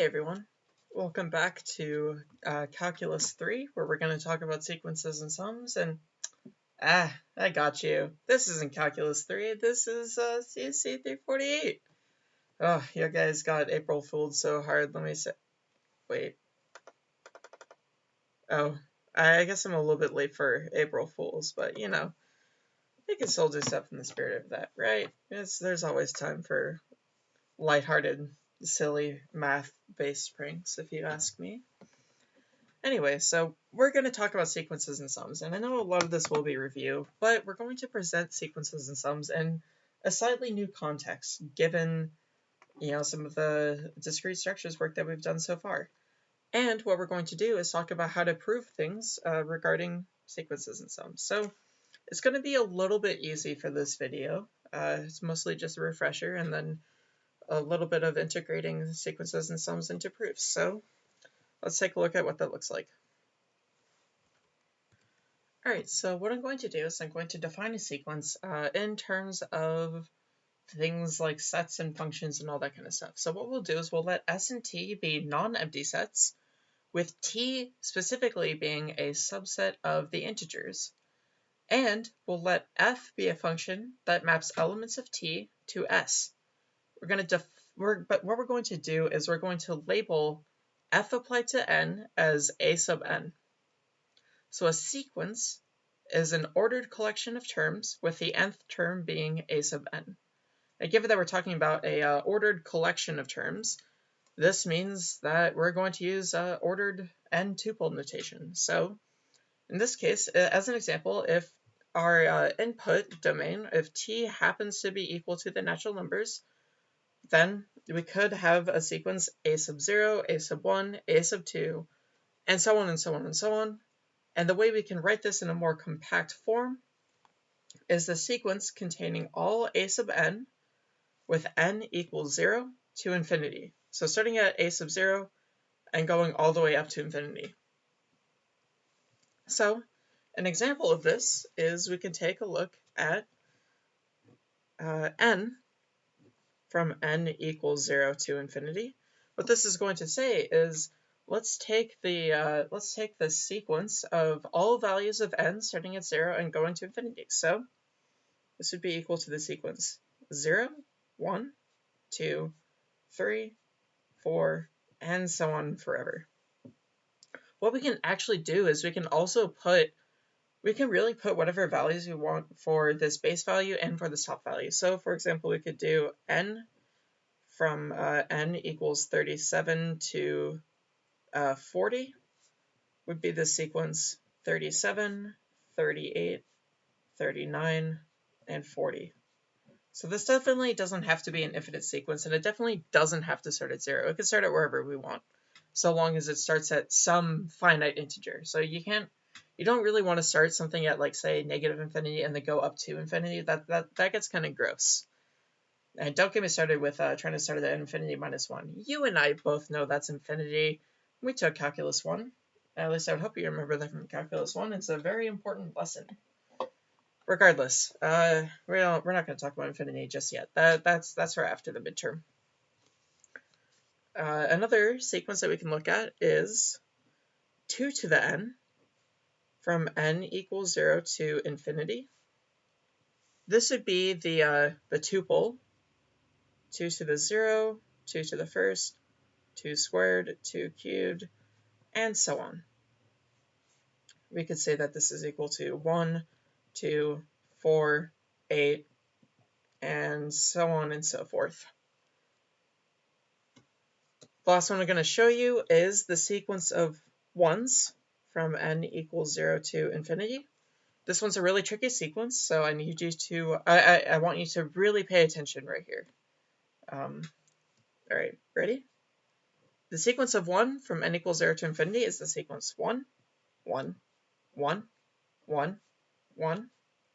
Hey everyone, welcome back to uh, Calculus 3 where we're going to talk about sequences and sums and ah, I got you. This isn't Calculus 3, this is uh, CSC 348. Oh, you guys got April fooled so hard, let me say, wait. Oh, I guess I'm a little bit late for April Fools, but you know, I can still do stuff in the spirit of that, right? It's, there's always time for lighthearted silly math-based pranks, if you ask me. Anyway, so we're going to talk about sequences and sums, and I know a lot of this will be review, but we're going to present sequences and sums in a slightly new context, given you know some of the discrete structures work that we've done so far. And what we're going to do is talk about how to prove things uh, regarding sequences and sums. So it's going to be a little bit easy for this video. Uh, it's mostly just a refresher, and then a little bit of integrating sequences and sums into proofs. So let's take a look at what that looks like. All right, so what I'm going to do is I'm going to define a sequence uh, in terms of things like sets and functions and all that kind of stuff. So what we'll do is we'll let S and T be non-empty sets, with T specifically being a subset of the integers. And we'll let F be a function that maps elements of T to S. We're going to we're, but what we're going to do is we're going to label f applied to n as a sub n. So a sequence is an ordered collection of terms with the nth term being a sub n. Given that we're talking about a uh, ordered collection of terms, this means that we're going to use uh, ordered n tuple notation. So in this case, as an example, if our uh, input domain, if t happens to be equal to the natural numbers, then we could have a sequence a sub 0, a sub 1, a sub 2, and so on and so on and so on. And the way we can write this in a more compact form is the sequence containing all a sub n with n equals 0 to infinity. So starting at a sub 0 and going all the way up to infinity. So an example of this is we can take a look at uh, n from n equals 0 to infinity. What this is going to say is let's take the uh, let's take the sequence of all values of n starting at 0 and going to infinity. So this would be equal to the sequence 0, 1, 2, 3, 4, and so on forever. What we can actually do is we can also put we can really put whatever values we want for this base value and for this top value. So for example, we could do n from uh, n equals 37 to uh, 40 would be the sequence 37, 38, 39, and 40. So this definitely doesn't have to be an infinite sequence, and it definitely doesn't have to start at zero. It can start at wherever we want, so long as it starts at some finite integer. So you can't you don't really want to start something at like say negative infinity and then go up to infinity. That that that gets kind of gross. And don't get me started with uh, trying to start at infinity minus one. You and I both know that's infinity. We took calculus one. At least I would hope you remember that from calculus one. It's a very important lesson. Regardless, uh, we don't, we're not going to talk about infinity just yet. That that's that's for after the midterm. Uh, another sequence that we can look at is 2 to the n from n equals 0 to infinity. This would be the, uh, the tuple, 2 to the 0, 2 to the first, 2 squared, 2 cubed, and so on. We could say that this is equal to 1, 2, 4, 8, and so on and so forth. The last one I'm going to show you is the sequence of ones from n equals 0 to infinity. This one's a really tricky sequence, so I need you to, I, I, I want you to really pay attention right here. Um, all right, ready? The sequence of 1 from n equals 0 to infinity is the sequence 1, 1, 1, 1, 1,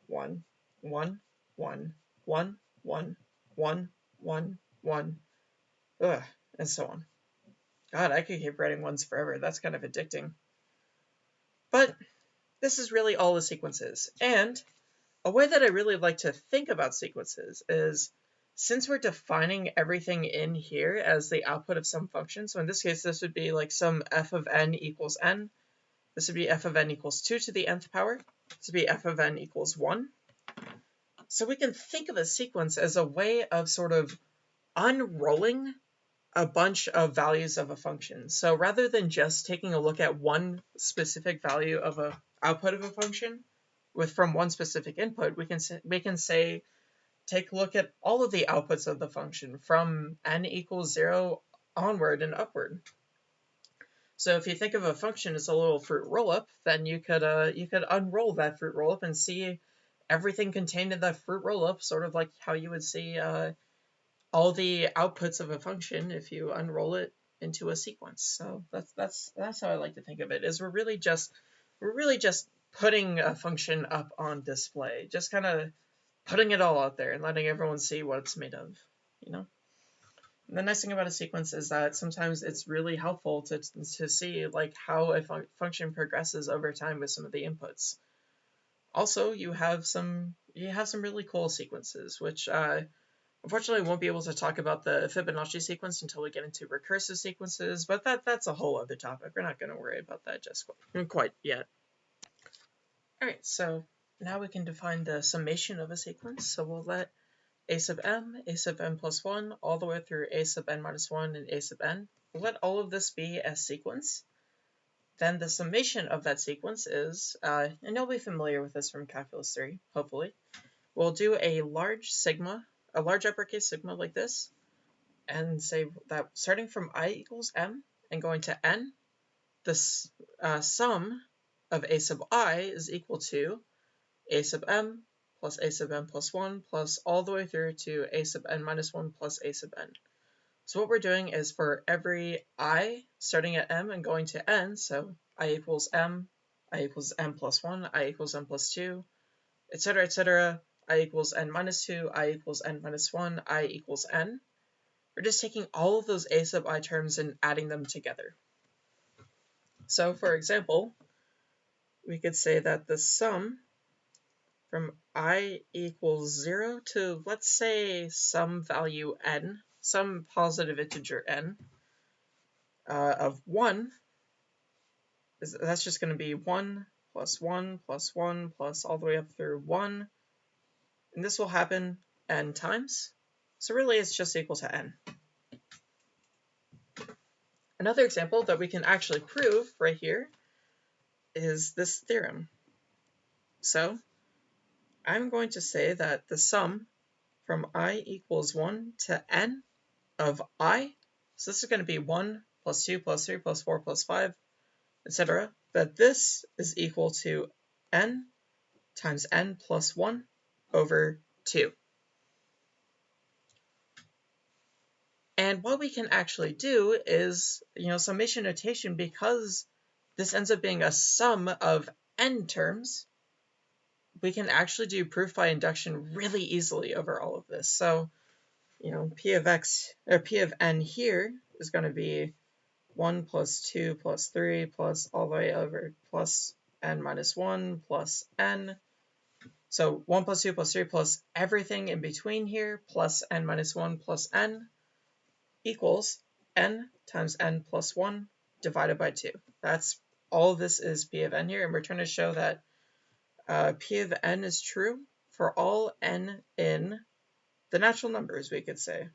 1, 1, 1, 1, 1, 1, 1, 1, ugh, and so on. God, I could keep writing ones forever. That's kind of addicting. But this is really all the sequences. And a way that I really like to think about sequences is since we're defining everything in here as the output of some function, so in this case, this would be like some f of n equals n. This would be f of n equals 2 to the nth power. This would be f of n equals 1. So we can think of a sequence as a way of sort of unrolling a bunch of values of a function. So rather than just taking a look at one specific value of a output of a function with from one specific input, we can say, we can say take a look at all of the outputs of the function from n equals 0 onward and upward. So if you think of a function as a little fruit roll-up, then you could uh, you could unroll that fruit roll-up and see everything contained in that fruit roll-up, sort of like how you would see uh, all the outputs of a function if you unroll it into a sequence. So that's that's that's how I like to think of it. Is we're really just we're really just putting a function up on display, just kind of putting it all out there and letting everyone see what it's made of, you know? And the nice thing about a sequence is that sometimes it's really helpful to, to see like how a fun function progresses over time with some of the inputs. Also, you have some you have some really cool sequences, which uh, unfortunately we won't be able to talk about the Fibonacci sequence until we get into recursive sequences, but that that's a whole other topic. We're not going to worry about that just quite yet. All right, so now we can define the summation of a sequence. So we'll let a sub m, a sub n plus 1, all the way through a sub n minus 1 and a sub n. We'll let all of this be a sequence. Then the summation of that sequence is, uh, and you'll be familiar with this from Calculus 3, hopefully. We'll do a large sigma, a large uppercase sigma like this, and say that starting from i equals m and going to n, the uh, sum of a sub i is equal to a sub m plus a sub n plus 1 plus all the way through to a sub n minus 1 plus a sub n. So what we're doing is for every i starting at m and going to n, so i equals m, i equals m plus 1, i equals m plus 2, etc., etc., i equals n minus 2, i equals n minus 1, i equals n. We're just taking all of those a sub i terms and adding them together. So for example, we could say that the sum from i equals 0 to, let's say, some value n, some positive integer n, uh, of 1, is, that's just going to be 1 plus 1 plus 1 plus all the way up through 1. And this will happen n times. So really it's just equal to n. Another example that we can actually prove right here is this theorem. So I'm going to say that the sum from i equals 1 to n of i, so this is going to be 1 plus 2 plus 3 plus 4 plus 5, etc., that this is equal to n times n plus 1 over 2. And what we can actually do is, you know, summation notation, because this ends up being a sum of n terms, we can actually do proof by induction really easily over all of this. So, you know, p of x, or p of n here is going to be 1 plus 2 plus 3 plus all the way over plus n minus 1 plus n. So 1 plus 2 plus 3 plus everything in between here plus n minus 1 plus n equals n times n plus 1 divided by 2. That's all this is p of n here, and we're trying to show that uh, P of n is true for all n in the natural numbers, we could say.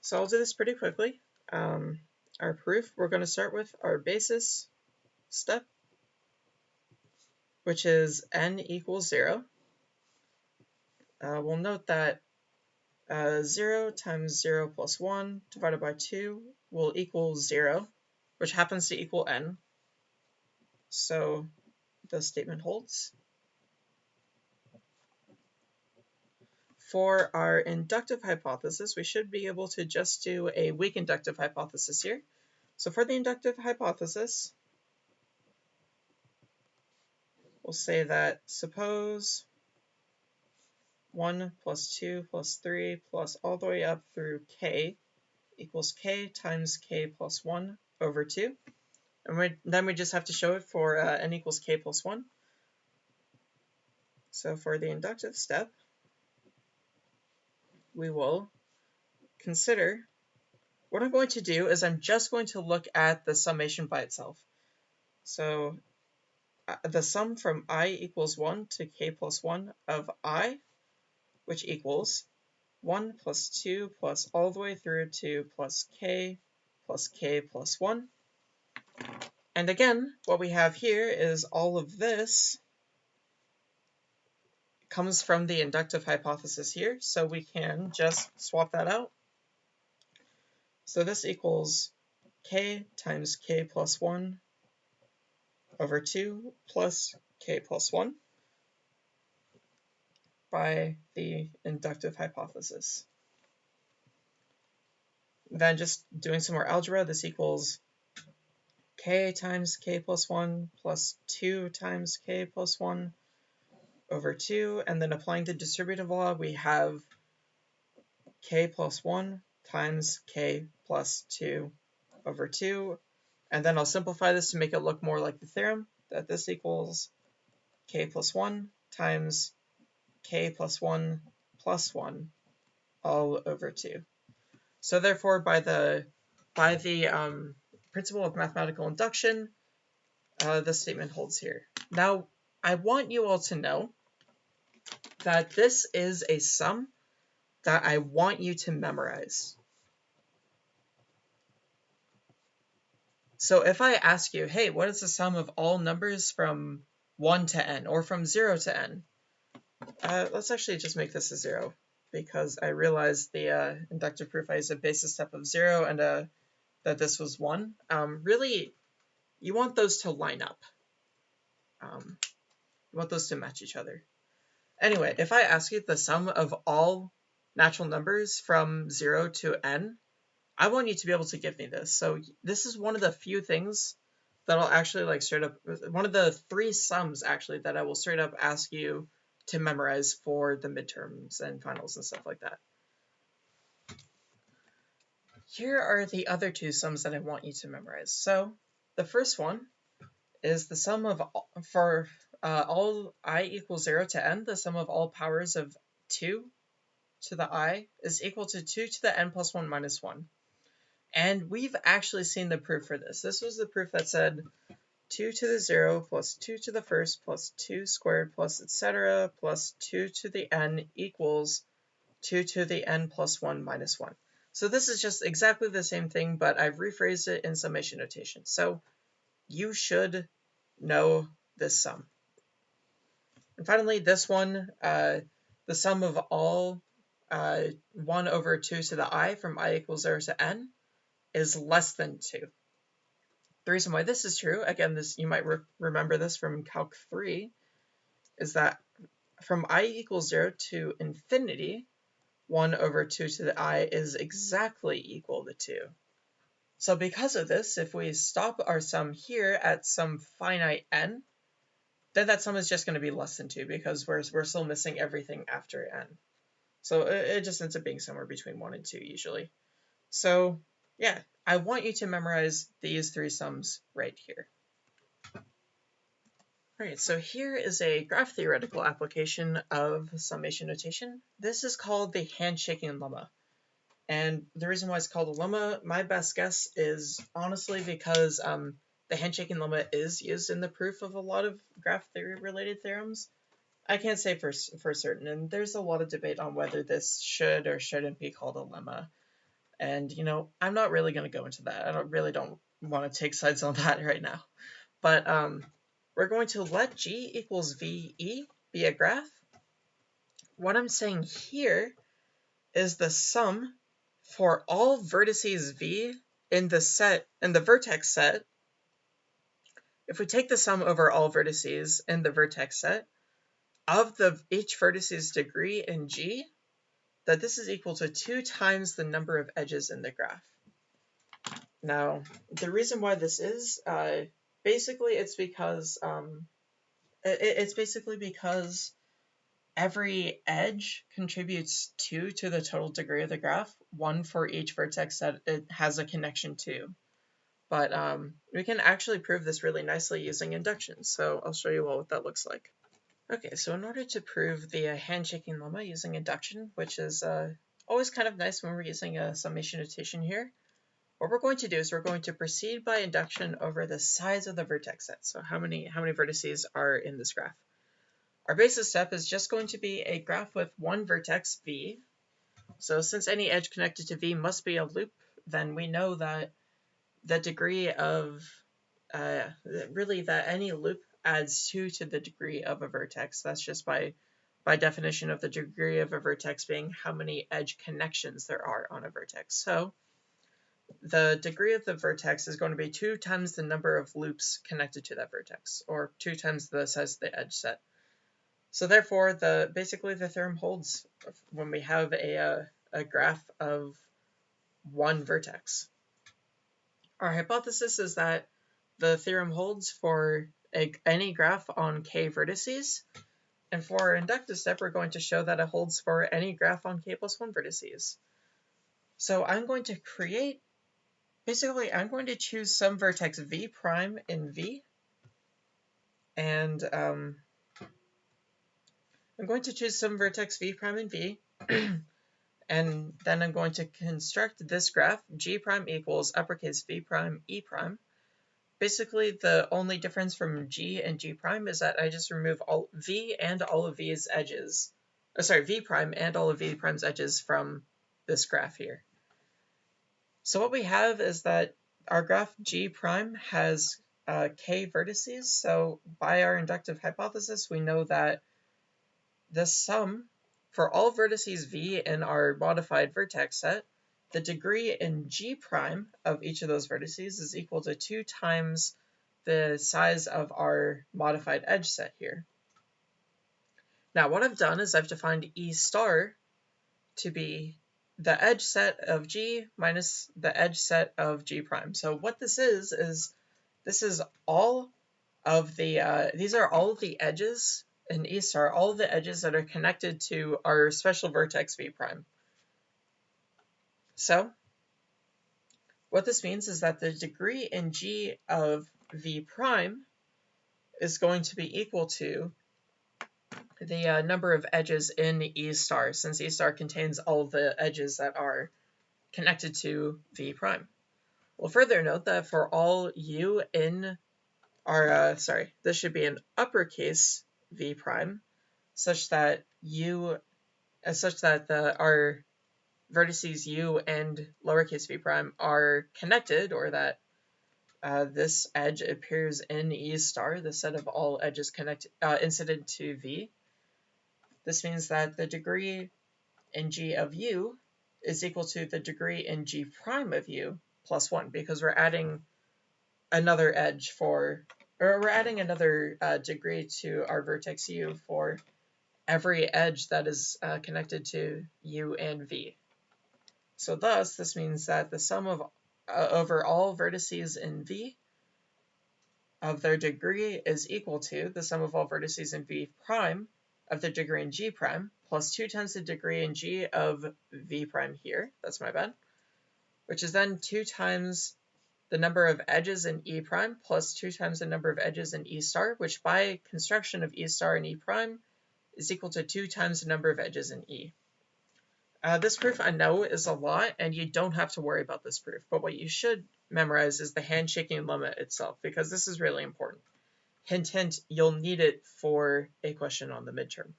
So I'll do this pretty quickly. Um, our proof, we're going to start with our basis step, which is n equals 0. Uh, we'll note that uh, 0 times 0 plus 1 divided by 2 will equal 0, which happens to equal n. So the statement holds. For our inductive hypothesis, we should be able to just do a weak inductive hypothesis here. So for the inductive hypothesis, we'll say that suppose 1 plus 2 plus 3 plus all the way up through k equals k times k plus 1 over 2. And then we just have to show it for uh, n equals k plus 1. So for the inductive step, we will consider, what I'm going to do is I'm just going to look at the summation by itself. So Uh, the sum from i equals 1 to k plus 1 of i, which equals 1 plus 2 plus all the way through to plus k plus k plus 1. And again, what we have here is all of this comes from the inductive hypothesis here, so we can just swap that out. So this equals k times k plus 1 over 2 plus k plus 1 by the inductive hypothesis. Then just doing some more algebra, this equals k times k plus 1 plus 2 times k plus 1 over 2, and then applying the distributive law, we have k plus 1 times k plus 2 over 2, and then I'll simplify this to make it look more like the theorem, that this equals k plus 1 times k plus 1 plus 1 all over 2. So therefore, by the by the um, principle of mathematical induction, uh, this statement holds here. Now, I want you all to know that this is a sum that I want you to memorize. So if I ask you, hey, what is the sum of all numbers from 1 to n, or from 0 to n? Uh, let's actually just make this a 0, because I realized the uh, inductive proof I used a basis step of 0 and uh, that this was 1. Um, really, you want those to line up. Um, you want those to match each other. Anyway, if I ask you the sum of all natural numbers from 0 to n, I want you to be able to give me this. So this is one of the few things that I'll actually like straight up, one of the three sums actually that I will straight up ask you to memorize for the midterms and finals and stuff like that. Here are the other two sums that I want you to memorize. So the first one is the sum of, for uh, all i equals 0 to n, the sum of all powers of 2 to the i is equal to 2 to the n plus 1 minus 1. And we've actually seen the proof for this. This was the proof that said 2 to the 0 plus 2 to the first plus 2 squared plus etc. plus 2 to the n equals 2 to the n plus 1 minus 1. So this is just exactly the same thing, but I've rephrased it in summation notation. So you should know this sum. And finally, this one, uh, the sum of all uh, 1 over 2 to the i from i equals 0 to n is less than 2. The reason why this is true, again, this you might re remember this from Calc 3, is that from i equals 0 to infinity, 1 over 2 to the i is exactly equal to 2. So because of this, if we stop our sum here at some finite n, then that sum is just going to be less than 2 because we're, we're still missing everything after n. So it, it just ends up being somewhere between 1 and 2 usually. So yeah, I want you to memorize these three sums right here. Alright, so here is a graph theoretical application of summation notation. This is called the handshaking lemma. And the reason why it's called a lemma, my best guess is honestly because um, the handshaking lemma is used in the proof of a lot of graph theory related theorems. I can't say for, for certain, and there's a lot of debate on whether this should or shouldn't be called a lemma. And, you know, I'm not really going to go into that. I don't really don't want to take sides on that right now. But um, we're going to let G equals VE be a graph. What I'm saying here is the sum for all vertices V in the set, in the vertex set if we take the sum over all vertices in the vertex set of the each vertice's degree in G, that this is equal to 2 times the number of edges in the graph. Now, the reason why this is, uh, basically it's because, um, it, it's basically because every edge contributes 2 to the total degree of the graph, one for each vertex that it has a connection to. But um, we can actually prove this really nicely using induction. So I'll show you all what that looks like. Okay, so in order to prove the uh, handshaking lemma using induction, which is uh, always kind of nice when we're using a summation notation here, what we're going to do is we're going to proceed by induction over the size of the vertex set. So how many, how many vertices are in this graph? Our basis step is just going to be a graph with one vertex, v. So since any edge connected to v must be a loop, then we know that the degree of, uh, really that any loop adds 2 to the degree of a vertex. That's just by, by definition of the degree of a vertex being how many edge connections there are on a vertex. So the degree of the vertex is going to be 2 times the number of loops connected to that vertex, or 2 times the size of the edge set. So therefore, the basically the theorem holds when we have a, uh, a graph of one vertex. Our hypothesis is that the theorem holds for a, any graph on k vertices. And for our inductive step, we're going to show that it holds for any graph on k plus 1 vertices. So I'm going to create, basically I'm going to choose some vertex v prime in v. And um, I'm going to choose some vertex v prime in v. and then I'm going to construct this graph, g prime equals uppercase v prime e prime basically the only difference from G and G prime is that I just remove all V and all of V's edges, oh, sorry, V prime and all of V prime's edges from this graph here. So what we have is that our graph G prime has uh, k vertices. So by our inductive hypothesis, we know that the sum for all vertices V in our modified vertex set the degree in G prime of each of those vertices is equal to 2 times the size of our modified edge set here. Now what I've done is I've defined E star to be the edge set of G minus the edge set of G prime. So what this is, is this is all of the, uh, these are all of the edges in E star, all of the edges that are connected to our special vertex V prime. So what this means is that the degree in G of V prime is going to be equal to the uh, number of edges in E star, since E star contains all the edges that are connected to V prime. We'll further note that for all U in our, uh, sorry, this should be an uppercase V prime, such that U, uh, such that the our vertices u and lowercase v prime are connected, or that uh, this edge appears in E star, the set of all edges connected uh, incident to V. This means that the degree in G of U is equal to the degree in G prime of U plus 1, because we're adding another edge for, or we're adding another uh, degree to our vertex U for every edge that is uh, connected to U and V. So thus, this means that the sum of uh, over all vertices in V of their degree is equal to the sum of all vertices in V prime of their degree in G prime plus 2 times the degree in G of V prime here, that's my bad, which is then 2 times the number of edges in E prime plus 2 times the number of edges in E star, which by construction of E star and E prime is equal to 2 times the number of edges in E. Uh, this proof I know is a lot, and you don't have to worry about this proof, but what you should memorize is the handshaking lemma itself, because this is really important. Hint, hint, you'll need it for a question on the midterm.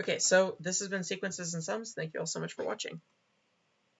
Okay, so this has been Sequences and Sums. Thank you all so much for watching.